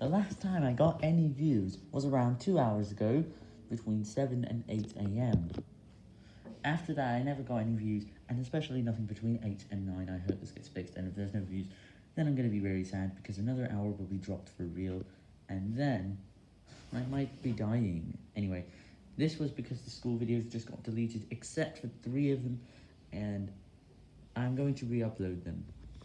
The last time I got any views was around 2 hours ago, between 7 and 8 am. After that, I never got any views, and especially nothing between 8 and 9. I hope this gets fixed, and if there's no views, then I'm going to be very sad, because another hour will be dropped for real, and then I might be dying. Anyway, this was because the school videos just got deleted, except for three of them, and I'm going to re-upload them.